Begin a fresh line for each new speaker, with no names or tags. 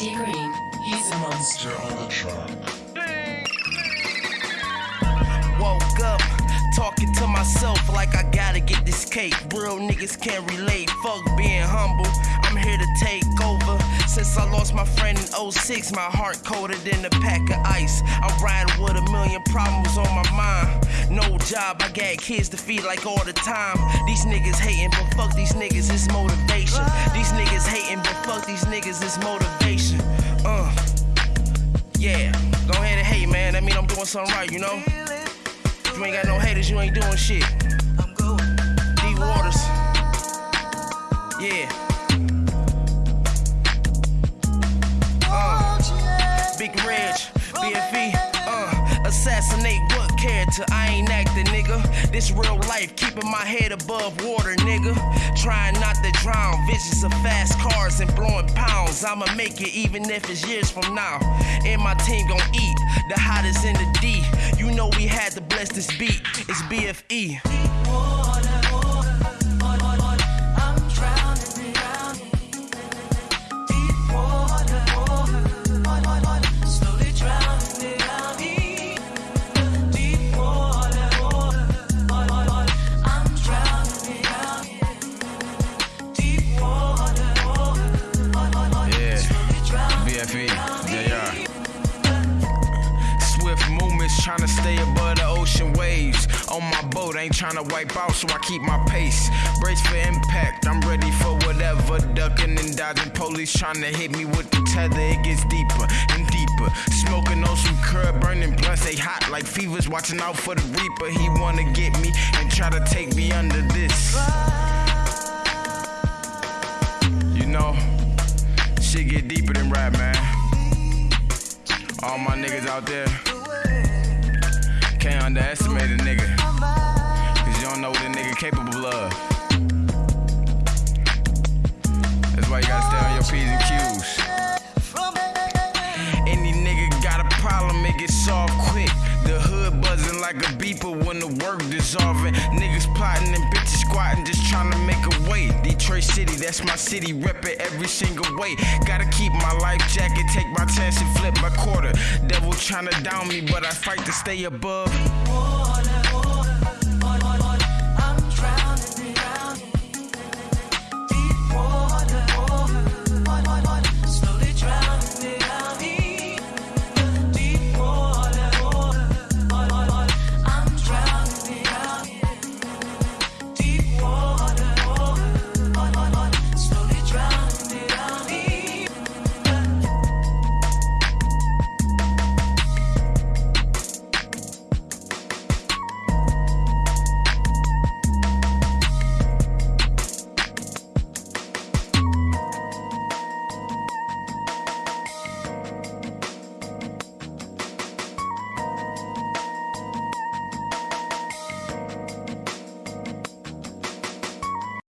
Green, he's a monster on the track.
Woke up, talking to myself like I gotta get this cake. Real niggas can't relate, fuck being humble. I'm here to take over. Since I lost my friend in 06, my heart colder than a pack of ice. I'm riding with a million problems on my mind. No job, I got kids to feed like all the time. These niggas hating, but fuck these niggas, it's motivation. These niggas hating, but fuck these niggas, it's motivation. Yeah, go ahead and hate, man. That mean I'm doing something right, you know? If you ain't got no haters, you ain't doing shit. Deep waters. Yeah. I ain't acting, nigga. This real life, keeping my head above water, nigga. Trying not to drown, visions of fast cars and blowing pounds. I'ma make it even if it's years from now. And my team gon' eat the hottest in the D. You know we had to bless this beat. It's BFE.
BFE, JR. Swift movements trying to stay above the ocean waves. On my boat, ain't trying to wipe out, so I keep my pace. Brace for impact, I'm ready for whatever. Ducking and dodging police trying to hit me with the tether. It gets deeper and deeper. Smoking on some curb, burning blunts, they hot like fevers. Watching out for the reaper, he wanna get me and try to take me under this. All my niggas out there can't underestimate a nigga. Cause you don't know what a nigga capable of. That's why you gotta stay on your P's like a beeper when the work dissolving. Niggas plotting and bitches squatting, just trying to make a way. Detroit City, that's my city, rep every single way. Gotta keep my life jacket, take my chance and flip my quarter. Devil trying to down me, but I fight to stay above.